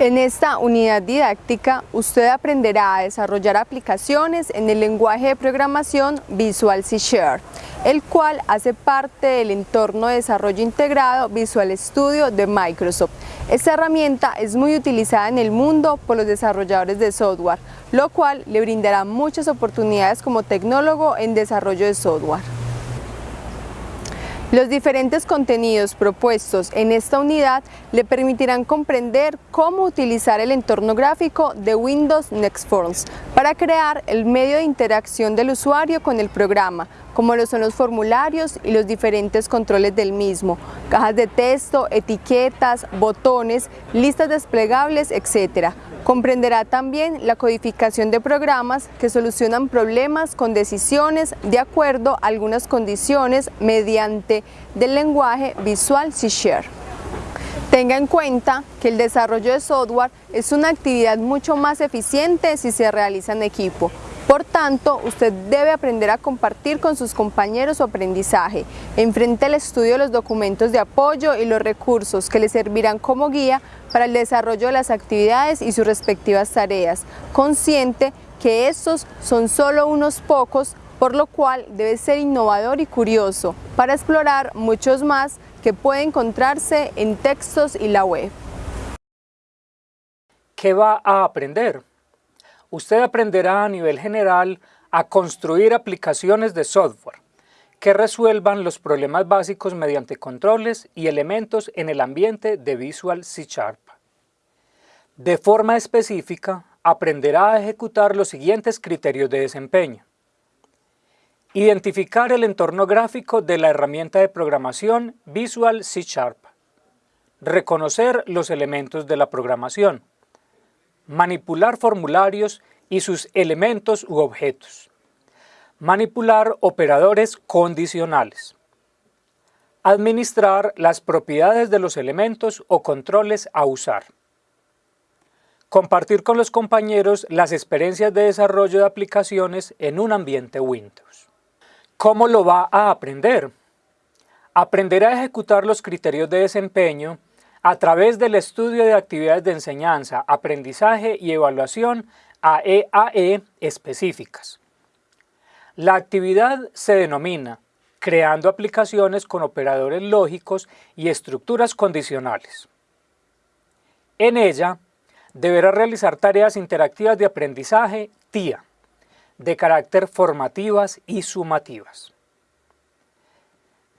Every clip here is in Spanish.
En esta unidad didáctica, usted aprenderá a desarrollar aplicaciones en el lenguaje de programación Visual C Share, el cual hace parte del entorno de desarrollo integrado Visual Studio de Microsoft. Esta herramienta es muy utilizada en el mundo por los desarrolladores de software, lo cual le brindará muchas oportunidades como tecnólogo en desarrollo de software. Los diferentes contenidos propuestos en esta unidad le permitirán comprender cómo utilizar el entorno gráfico de Windows Next Forms para crear el medio de interacción del usuario con el programa, como lo son los formularios y los diferentes controles del mismo, cajas de texto, etiquetas, botones, listas desplegables, etc., Comprenderá también la codificación de programas que solucionan problemas con decisiones de acuerdo a algunas condiciones mediante del lenguaje Visual C Share. Tenga en cuenta que el desarrollo de software es una actividad mucho más eficiente si se realiza en equipo, por tanto, usted debe aprender a compartir con sus compañeros su aprendizaje. Enfrente al estudio de los documentos de apoyo y los recursos que le servirán como guía para el desarrollo de las actividades y sus respectivas tareas, consciente que estos son solo unos pocos, por lo cual debe ser innovador y curioso para explorar muchos más que puede encontrarse en textos y la web. ¿Qué va a aprender? Usted aprenderá a nivel general a construir aplicaciones de software que resuelvan los problemas básicos mediante controles y elementos en el ambiente de Visual C Sharp. De forma específica, aprenderá a ejecutar los siguientes criterios de desempeño. Identificar el entorno gráfico de la herramienta de programación Visual C Sharp. Reconocer los elementos de la programación manipular formularios y sus elementos u objetos, manipular operadores condicionales, administrar las propiedades de los elementos o controles a usar, compartir con los compañeros las experiencias de desarrollo de aplicaciones en un ambiente Windows. ¿Cómo lo va a aprender? Aprenderá a ejecutar los criterios de desempeño a través del estudio de actividades de enseñanza, aprendizaje y evaluación AEAE e específicas. La actividad se denomina creando aplicaciones con operadores lógicos y estructuras condicionales. En ella, deberá realizar tareas interactivas de aprendizaje TIA, de carácter formativas y sumativas.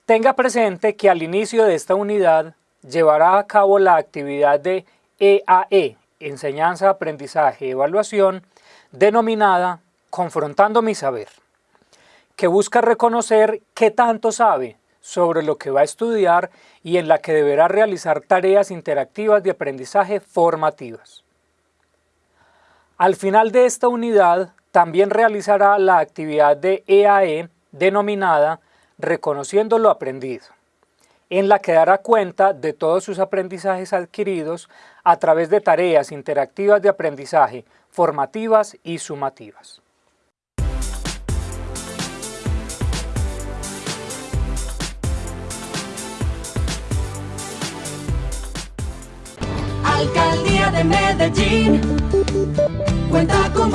Tenga presente que al inicio de esta unidad llevará a cabo la actividad de EAE, e, Enseñanza, Aprendizaje Evaluación, denominada Confrontando mi Saber, que busca reconocer qué tanto sabe sobre lo que va a estudiar y en la que deberá realizar tareas interactivas de aprendizaje formativas. Al final de esta unidad, también realizará la actividad de EAE e, denominada Reconociendo lo aprendido en la que dará cuenta de todos sus aprendizajes adquiridos a través de tareas interactivas de aprendizaje, formativas y sumativas. Alcaldía de Medellín cuenta con